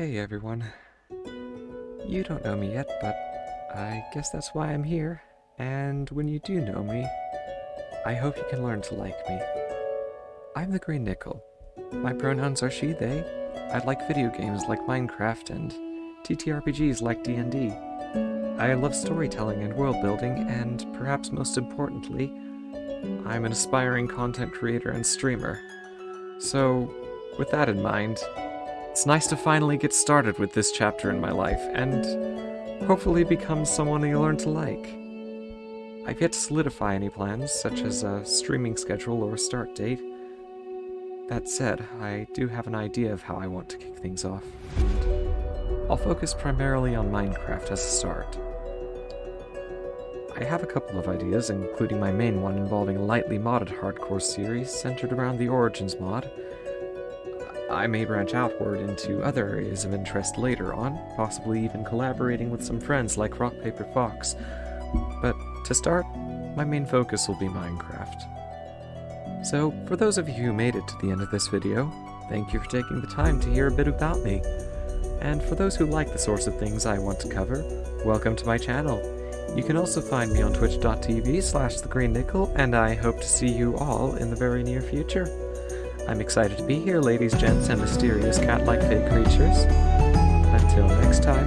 Hey everyone. You don't know me yet, but I guess that's why I'm here. And when you do know me, I hope you can learn to like me. I'm the Green Nickel. My pronouns are she, they. I like video games like Minecraft and TTRPGs like D&D. I love storytelling and world building, and perhaps most importantly, I'm an aspiring content creator and streamer. So, with that in mind, it's nice to finally get started with this chapter in my life, and hopefully become someone you learn to like. I've yet to solidify any plans, such as a streaming schedule or a start date. That said, I do have an idea of how I want to kick things off, I'll focus primarily on Minecraft as a start. I have a couple of ideas, including my main one involving a lightly modded hardcore series centered around the Origins mod. I may branch outward into other areas of interest later on, possibly even collaborating with some friends like Rock Paper Fox. But to start, my main focus will be Minecraft. So, for those of you who made it to the end of this video, thank you for taking the time to hear a bit about me. And for those who like the sorts of things I want to cover, welcome to my channel. You can also find me on twitch.tv slash thegreennickel, and I hope to see you all in the very near future. I'm excited to be here, ladies, gents, and mysterious cat-like fake creatures. Until next time.